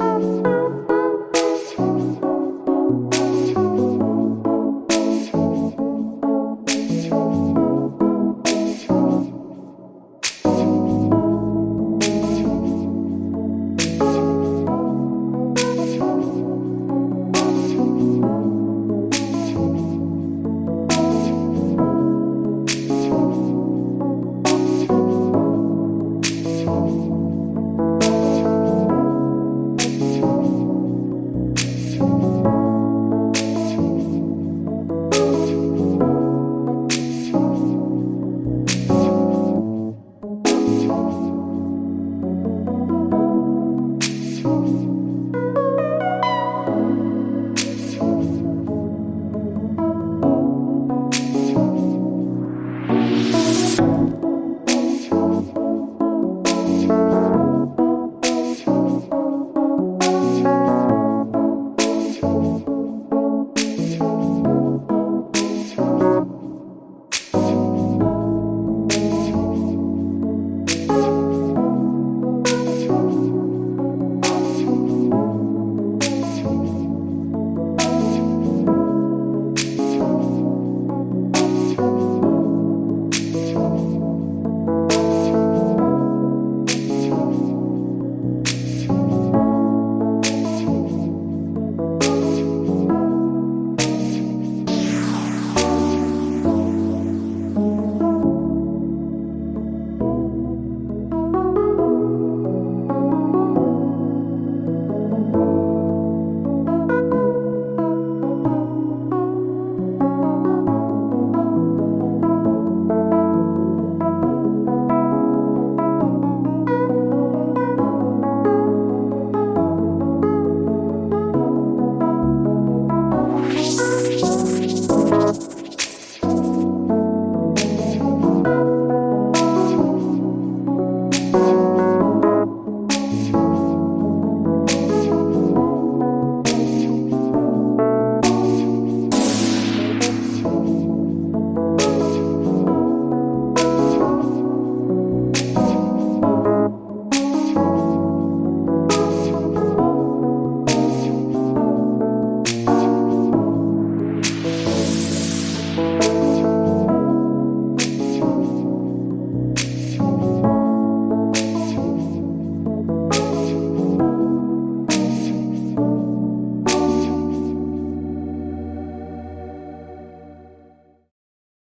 Yes.